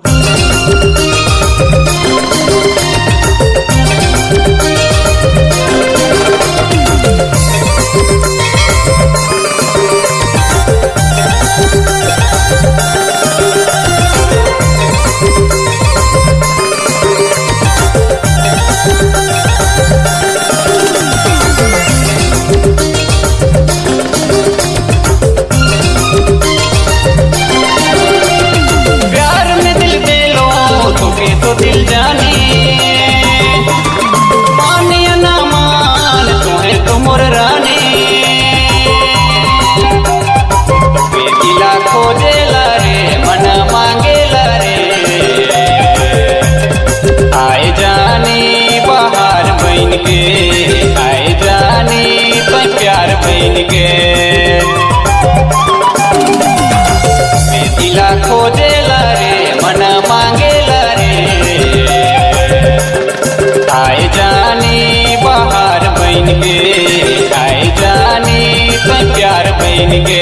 Thank. बन के आए जाने का प्यार बन के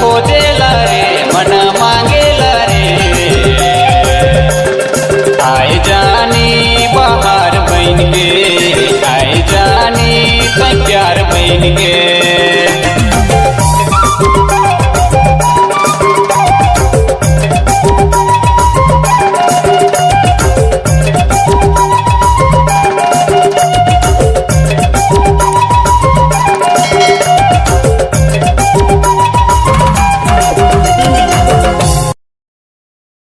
खोजेला